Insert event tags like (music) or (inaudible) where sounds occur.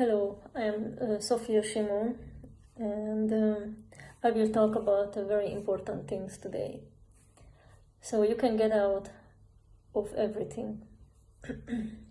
Hello, I'm uh, Sofia Shimon and um, I will talk about uh, very important things today. So you can get out of everything. (clears throat)